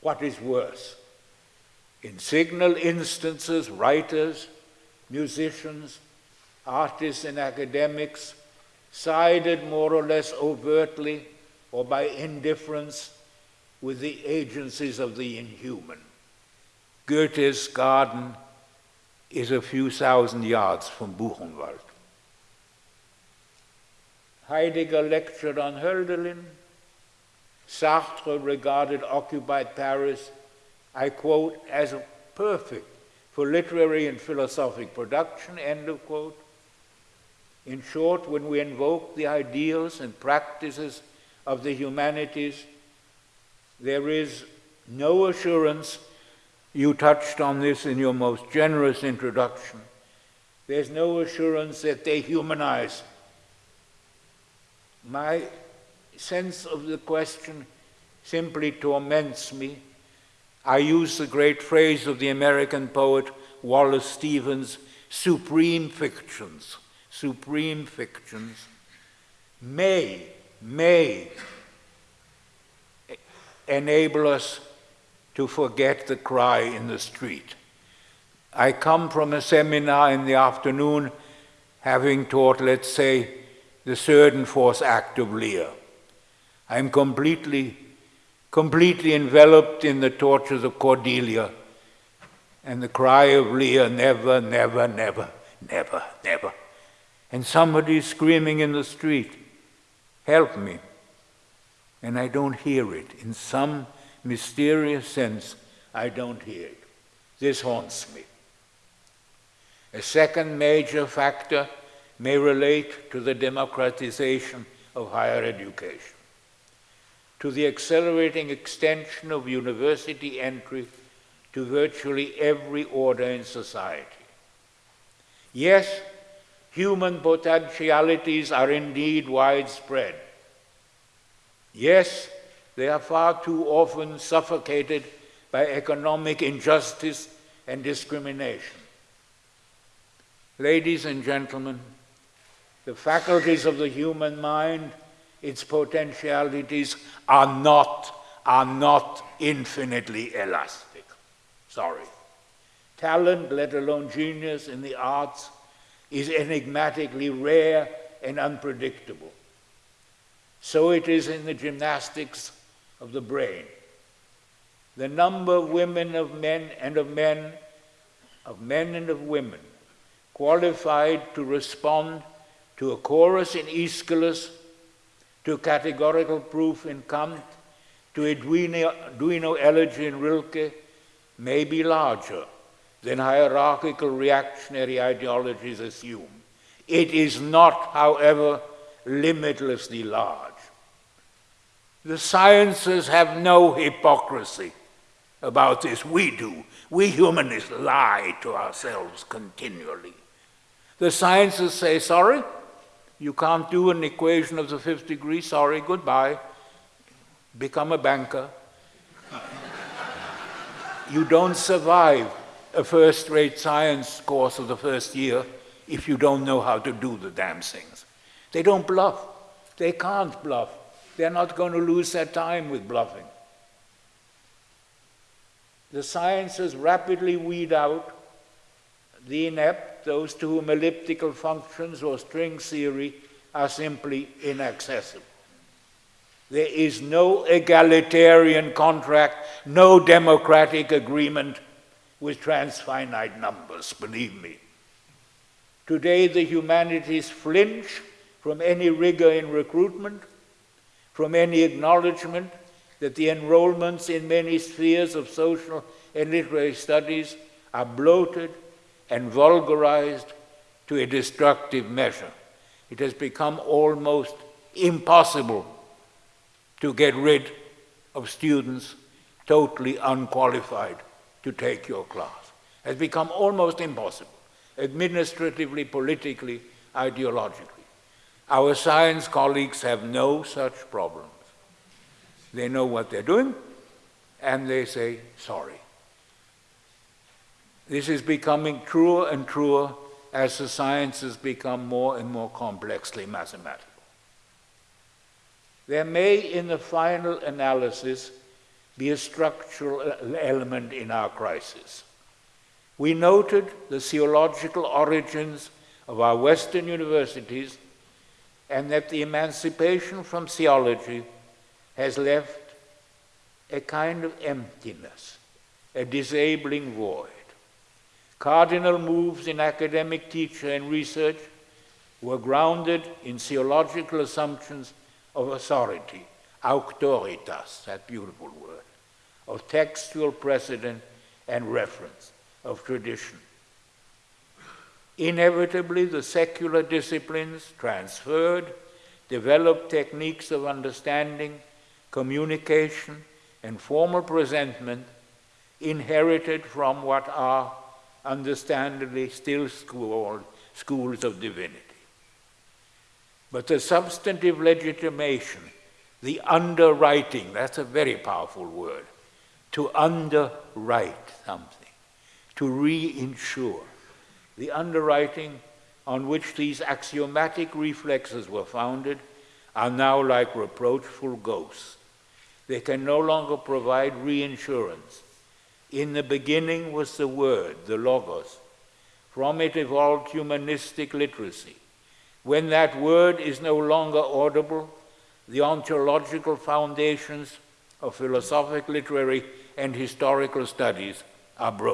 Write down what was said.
what is worse. In signal instances, writers, musicians, artists, and academics sided more or less overtly or by indifference with the agencies of the inhuman. Goethe's garden is a few thousand yards from Buchenwald. Heidegger lectured on Hölderlin. Sartre regarded occupied Paris, I quote, as perfect for literary and philosophic production, end of quote. In short, when we invoke the ideals and practices of the humanities, there is no assurance, you touched on this in your most generous introduction, there's no assurance that they humanize. My sense of the question simply torments me. I use the great phrase of the American poet Wallace Stevens supreme fictions, supreme fictions may, may enable us to forget the cry in the street. I come from a seminar in the afternoon having taught, let's say, the third and fourth act of Lear. I'm completely, completely enveloped in the tortures of Cordelia and the cry of Lear, never, never, never, never, never. And somebody screaming in the street, help me and I don't hear it. In some mysterious sense, I don't hear it. This haunts me. A second major factor may relate to the democratization of higher education, to the accelerating extension of university entry to virtually every order in society. Yes, human potentialities are indeed widespread Yes, they are far too often suffocated by economic injustice and discrimination. Ladies and gentlemen, the faculties of the human mind, its potentialities, are not, are not infinitely elastic. Sorry. Talent, let alone genius in the arts, is enigmatically rare and unpredictable. So it is in the gymnastics of the brain. The number of women of men and of men, of men and of women, qualified to respond to a chorus in Aeschylus, to categorical proof in Kant, to a Duino, Duino elegy in Rilke, may be larger than hierarchical reactionary ideologies assume. It is not, however, limitlessly large. The sciences have no hypocrisy about this. We do. We humanists lie to ourselves continually. The sciences say, sorry, you can't do an equation of the fifth degree, sorry, goodbye. Become a banker. you don't survive a first rate science course of the first year if you don't know how to do the damn things. They don't bluff. They can't bluff. They're not going to lose their time with bluffing. The sciences rapidly weed out the inept, those to whom elliptical functions or string theory are simply inaccessible. There is no egalitarian contract, no democratic agreement with transfinite numbers, believe me. Today, the humanities flinch from any rigor in recruitment from any acknowledgement that the enrollments in many spheres of social and literary studies are bloated and vulgarized to a destructive measure. It has become almost impossible to get rid of students totally unqualified to take your class. It has become almost impossible, administratively, politically, ideologically. Our science colleagues have no such problems. They know what they're doing, and they say, sorry. This is becoming truer and truer as the sciences become more and more complexly mathematical. There may, in the final analysis, be a structural element in our crisis. We noted the theological origins of our Western universities and that the emancipation from theology has left a kind of emptiness, a disabling void. Cardinal moves in academic teaching and research were grounded in theological assumptions of authority, auctoritas, that beautiful word, of textual precedent and reference, of tradition. Inevitably, the secular disciplines transferred, developed techniques of understanding, communication, and formal presentment inherited from what are understandably still called schools of divinity. But the substantive legitimation, the underwriting, that's a very powerful word, to underwrite something, to reinsure, the underwriting on which these axiomatic reflexes were founded are now like reproachful ghosts. They can no longer provide reinsurance. In the beginning was the Word, the Logos. From it evolved humanistic literacy. When that word is no longer audible, the ontological foundations of philosophic, literary, and historical studies are broken.